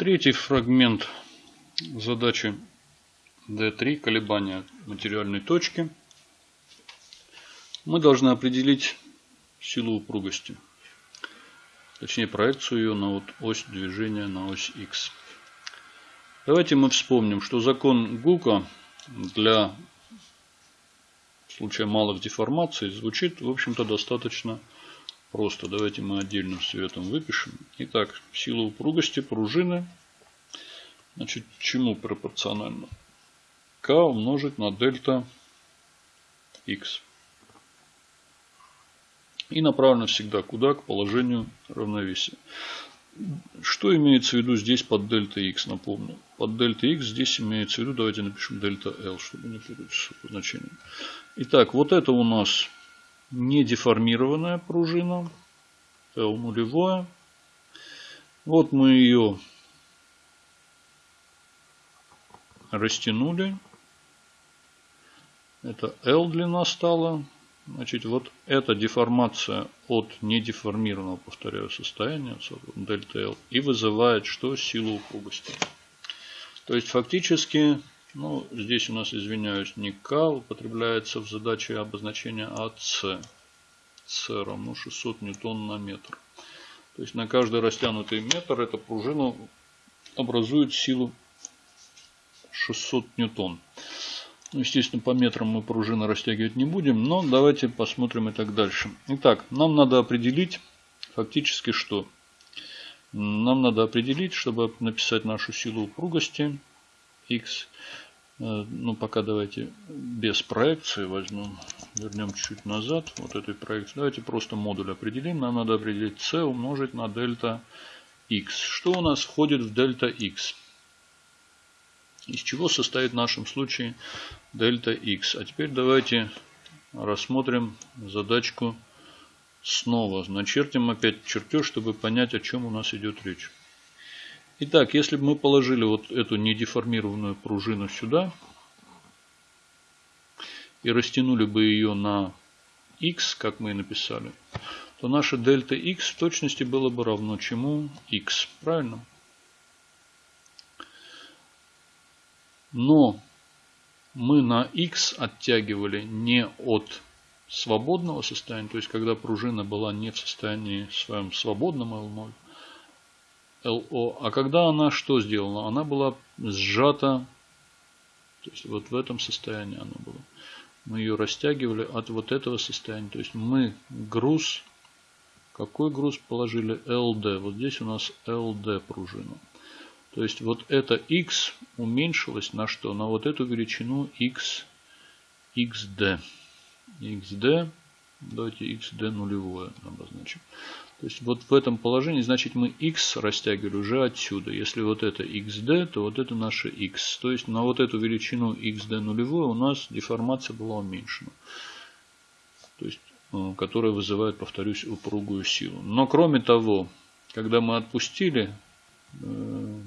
Третий фрагмент задачи D3, колебания материальной точки. Мы должны определить силу упругости. Точнее проекцию ее на вот ось движения на ось X. Давайте мы вспомним, что закон Гука для случая малых деформаций звучит, в общем-то, достаточно просто. Давайте мы отдельным цветом выпишем. Итак, сила упругости пружины, значит, чему пропорционально? К умножить на дельта X. И направлено всегда куда? К положению равновесия. Что имеется в виду здесь под дельта x, напомню. Под дельта x здесь имеется в виду, давайте напишем дельта L, чтобы не путать с значением. Итак, вот это у нас не деформированная пружина, L нулевая. Вот мы ее растянули. Это L длина стала. Значит, вот эта деформация от недеформированного, повторяю, состояния, дельта L, и вызывает что? Силу упругости. То есть, фактически, ну, здесь у нас, извиняюсь, не К употребляется в задаче обозначения, а С. С равно 600 ньютон на метр. То есть, на каждый растянутый метр эта пружина образует силу 600 ньютон. Ну, естественно, по метрам мы пружины растягивать не будем, но давайте посмотрим и так дальше. Итак, нам надо определить фактически что? Нам надо определить, чтобы написать нашу силу упругости x. Э, ну, пока давайте без проекции возьмем, вернем чуть-чуть назад, вот этой проекции. Давайте просто модуль определим. Нам надо определить c умножить на дельта x. Что у нас входит в дельта x? Из чего состоит в нашем случае дельта x. А теперь давайте рассмотрим задачку снова. Начертим опять чертеж, чтобы понять, о чем у нас идет речь. Итак, если бы мы положили вот эту недеформированную пружину сюда и растянули бы ее на x, как мы и написали, то наша дельта x в точности было бы равно чему? x. Правильно? Но мы на x оттягивали не от свободного состояния, то есть когда пружина была не в состоянии своем свободном L0, LO, а когда она что сделала? Она была сжата, то есть вот в этом состоянии она была. Мы ее растягивали от вот этого состояния. То есть мы груз, какой груз положили? LD. Вот здесь у нас LD пружина. То есть вот это x уменьшилось на что? На вот эту величину x, xd. xd, давайте xd нулевое обозначим. То есть вот в этом положении, значит мы x растягивали уже отсюда. Если вот это xd, то вот это наше x. То есть на вот эту величину xd нулевое у нас деформация была уменьшена. То есть, э, которая вызывает, повторюсь, упругую силу. Но кроме того, когда мы отпустили Э,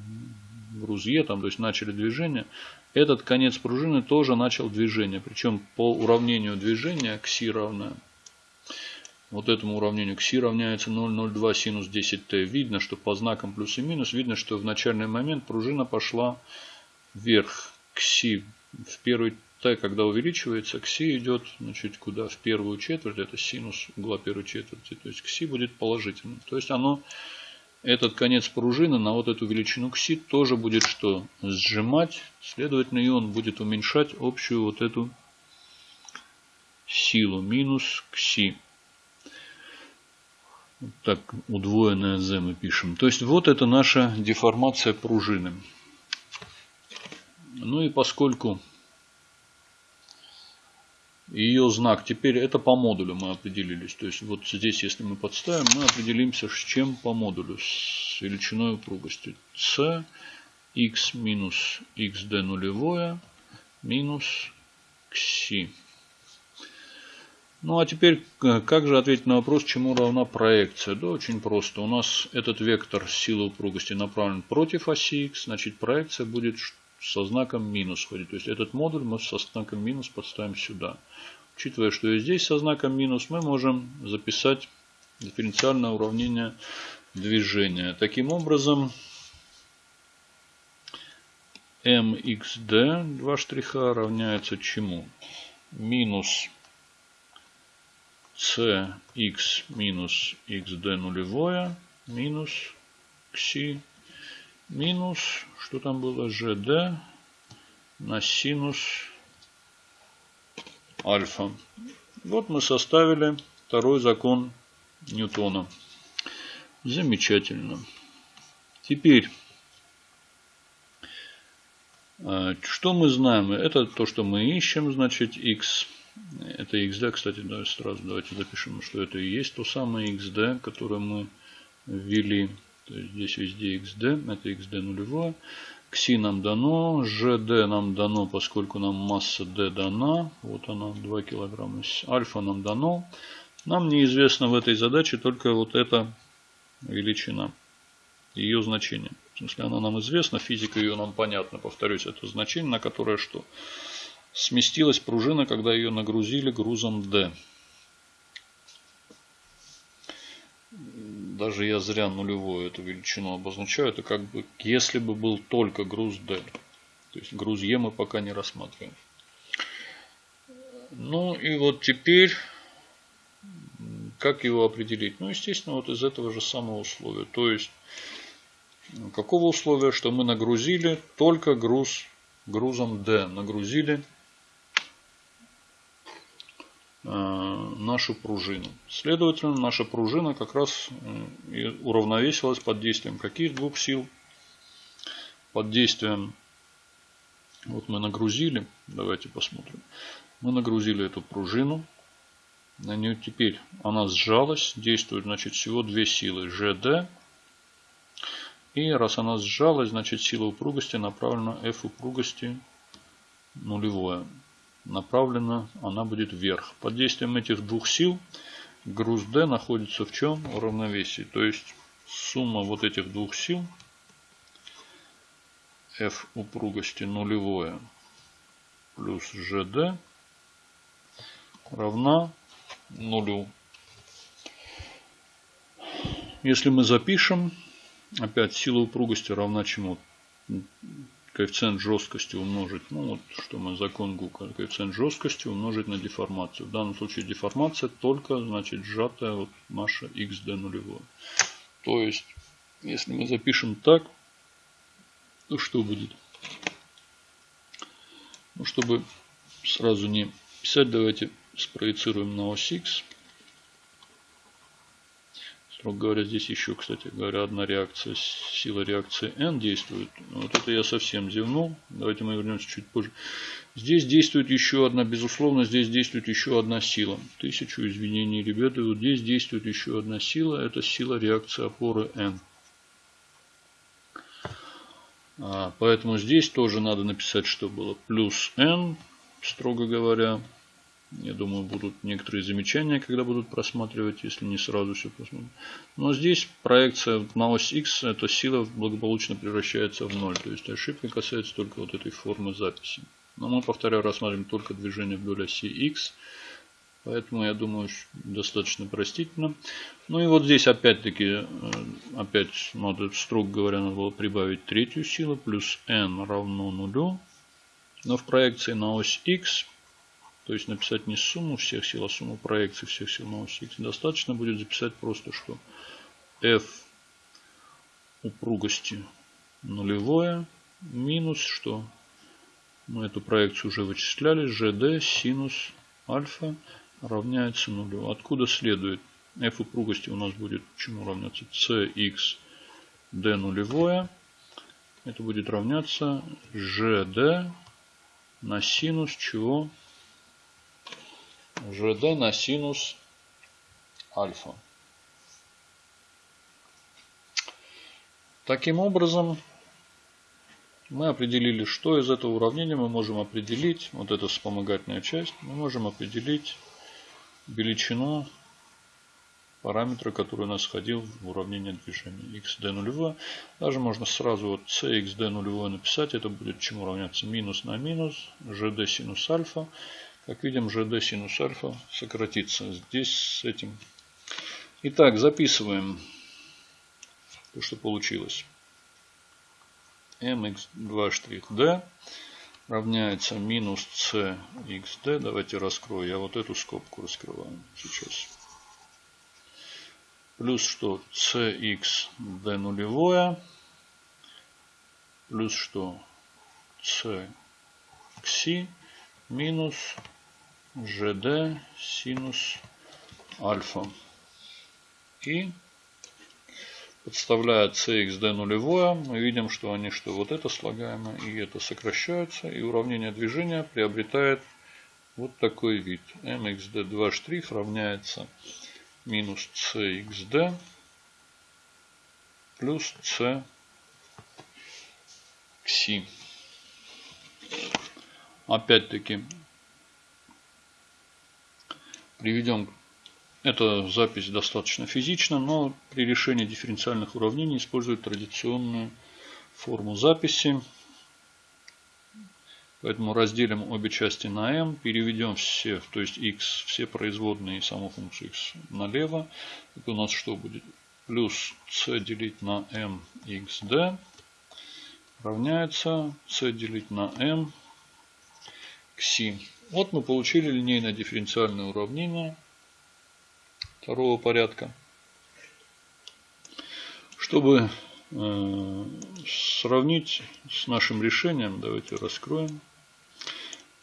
груз Е, там, то есть начали движение, этот конец пружины тоже начал движение. Причем по уравнению движения кси равное вот этому уравнению кси равняется 0,02 синус 10t. Видно, что по знакам плюс и минус, видно, что в начальный момент пружина пошла вверх. Кси в первый t, когда увеличивается, кси идет значит, куда? В первую четверть, это синус угла первой четверти. То есть кси будет положительным. То есть оно этот конец пружины на вот эту величину кси тоже будет что? Сжимать. Следовательно, и он будет уменьшать общую вот эту силу. Минус кси. Так, удвоенное z мы пишем. То есть, вот это наша деформация пружины. Ну и поскольку ее знак. Теперь это по модулю мы определились. То есть вот здесь, если мы подставим, мы определимся, с чем по модулю. С величиной упругости. С x минус xd нулевое минус кси. Ну а теперь, э, как же ответить на вопрос, чему равна проекция? Да, очень просто. У нас этот вектор силы упругости направлен против оси x, значит проекция будет со знаком минус ходить. То есть этот модуль мы со знаком минус подставим сюда. Учитывая, что и здесь со знаком минус, мы можем записать дифференциальное уравнение движения. Таким образом, mxd, два штриха, равняется чему? Минус cx минус xd нулевое минус кси минус, что там было, gd на синус альфа. Вот мы составили второй закон Ньютона. Замечательно. Теперь, а, что мы знаем? Это то, что мы ищем, значит, x. Это xd, кстати, да, сразу давайте запишем, что это и есть то самое xd, которое мы ввели. То есть здесь везде xd, это xd нулевое. Кси нам дано, ЖД нам дано, поскольку нам масса D дана. Вот она, 2 килограмма. Альфа нам дано. Нам неизвестно в этой задаче только вот эта величина, ее значение. В смысле, она нам известна, физика ее нам понятна. Повторюсь, это значение, на которое что? Сместилась пружина, когда ее нагрузили грузом D. даже я зря нулевую эту величину обозначаю, это как бы если бы был только груз D. То есть груз E мы пока не рассматриваем. Ну и вот теперь, как его определить? Ну, естественно, вот из этого же самого условия. То есть, какого условия, что мы нагрузили только груз грузом D. Нагрузили нашу пружину. Следовательно, наша пружина как раз э, уравновесилась под действием каких двух сил? Под действием, вот мы нагрузили, давайте посмотрим. Мы нагрузили эту пружину, на нее теперь она сжалась, действует значит всего две силы GD. И раз она сжалась, значит сила упругости направлена F упругости нулевое направлена она будет вверх. Под действием этих двух сил груз D находится в чем? В равновесии. То есть сумма вот этих двух сил F упругости нулевое плюс GD равна нулю. Если мы запишем, опять сила упругости равна чему? Коэффициент жесткости умножить, ну вот что мы закон Гука, коэффициент жесткости умножить на деформацию. В данном случае деформация только значит сжатая вот наша xd нулевое. То есть, если мы запишем так, то что будет? Ну, чтобы сразу не писать, давайте спроецируем на ось x. Строго говоря, здесь еще, кстати говоря, одна реакция, сила реакции N действует. Вот это я совсем зевнул. Давайте мы вернемся чуть позже. Здесь действует еще одна, безусловно, здесь действует еще одна сила. Тысячу извинений, ребята. Вот здесь действует еще одна сила. Это сила реакции опоры N. А, поэтому здесь тоже надо написать, что было плюс N, строго говоря. Я думаю, будут некоторые замечания, когда будут просматривать, если не сразу все посмотрим. Но здесь проекция на ось X, эта сила благополучно превращается в ноль. То есть ошибка касается только вот этой формы записи. Но мы, повторяю, рассматриваем только движение вдоль оси X. Поэтому, я думаю, достаточно простительно. Ну и вот здесь опять-таки, э, опять, надо, строго говоря, надо было прибавить третью силу. Плюс n равно нулю. Но в проекции на ось X то есть написать не сумму всех сил, а сумму проекций всех сил на оси X. Достаточно будет записать просто, что F упругости нулевое минус что? Мы эту проекцию уже вычисляли. GD синус альфа равняется нулю. Откуда следует? F упругости у нас будет чему равняться? CX D нулевое. Это будет равняться GD на синус чего? ЖД на синус альфа. Таким образом, мы определили, что из этого уравнения мы можем определить, вот эта вспомогательная часть, мы можем определить величину параметра, который у нас входил в уравнение движения xd нулевое. Даже можно сразу вот cxd нулевое написать, это будет чему равняться минус на минус, gd синус альфа. Как видим, GD синус альфа сократится здесь с этим. Итак, записываем то, что получилось. mx2 штрих d равняется минус cxd. Давайте раскрою. Я вот эту скобку раскрываю сейчас. Плюс что? cxd нулевое. Плюс что? c кси минус gd синус альфа. И подставляя cxd нулевое, мы видим, что они что вот это слагаемое и это сокращаются, и уравнение движения приобретает вот такой вид. mxd2 штрих равняется минус cxd плюс c кси. Опять-таки приведем эта запись достаточно физична, но при решении дифференциальных уравнений используют традиционную форму записи. Поэтому разделим обе части на m, переведем все, то есть x, все производные и саму функцию x налево. Это у нас что будет? Плюс c делить на m xd равняется c делить на m кси. Вот мы получили линейное дифференциальное уравнение второго порядка. Чтобы э, сравнить с нашим решением, давайте раскроем.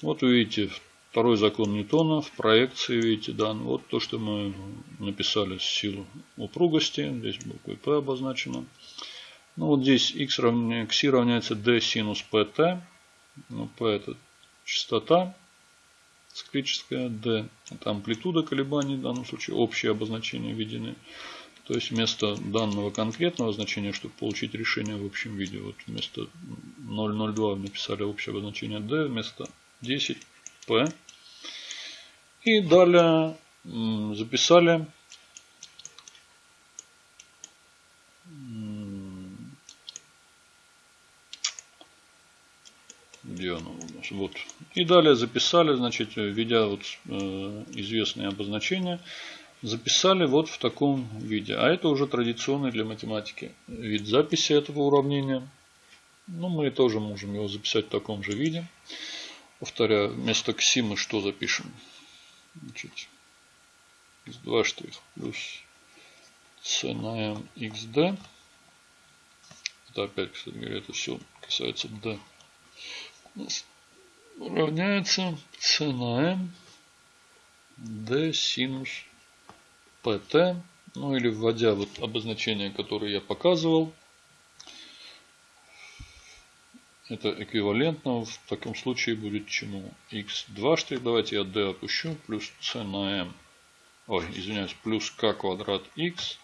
Вот вы видите второй закон Ньютона в проекции, видите, да, вот то, что мы написали с силу упругости, здесь буквой P обозначено. Ну вот здесь x равня, x равняется d синус pt, ну, p это частота, циклическая D. Это амплитуда колебаний, в данном случае общее обозначение введены. То есть вместо данного конкретного значения, чтобы получить решение в общем виде, вот вместо 0,02 написали общее обозначение D, вместо 10 P. И далее записали где оно? Вот. И далее записали, значит, введя вот э, известные обозначения, записали вот в таком виде. А это уже традиционный для математики вид записи этого уравнения. Ну, мы тоже можем его записать в таком же виде. Повторяю, вместо кси мы что запишем? Значит, с 2 штрих плюс c на m xd. Это опять, кстати говоря, это все касается d равняется c на m d синус pt. Ну или вводя вот обозначение, которое я показывал. Это эквивалентно. В таком случае будет чему? x2 штрих. Давайте я d опущу. Плюс c на m. Ой, извиняюсь. Плюс k квадрат x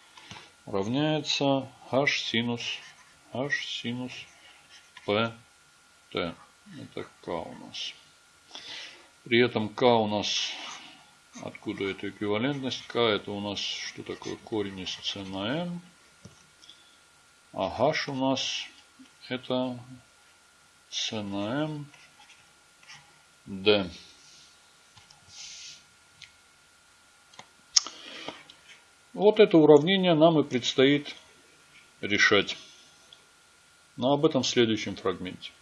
равняется h синус h синус pt. Это К у нас. При этом К у нас, откуда эта эквивалентность? К это у нас, что такое корень из С на М. А H у нас это С на М Д. Вот это уравнение нам и предстоит решать. Но об этом в следующем фрагменте.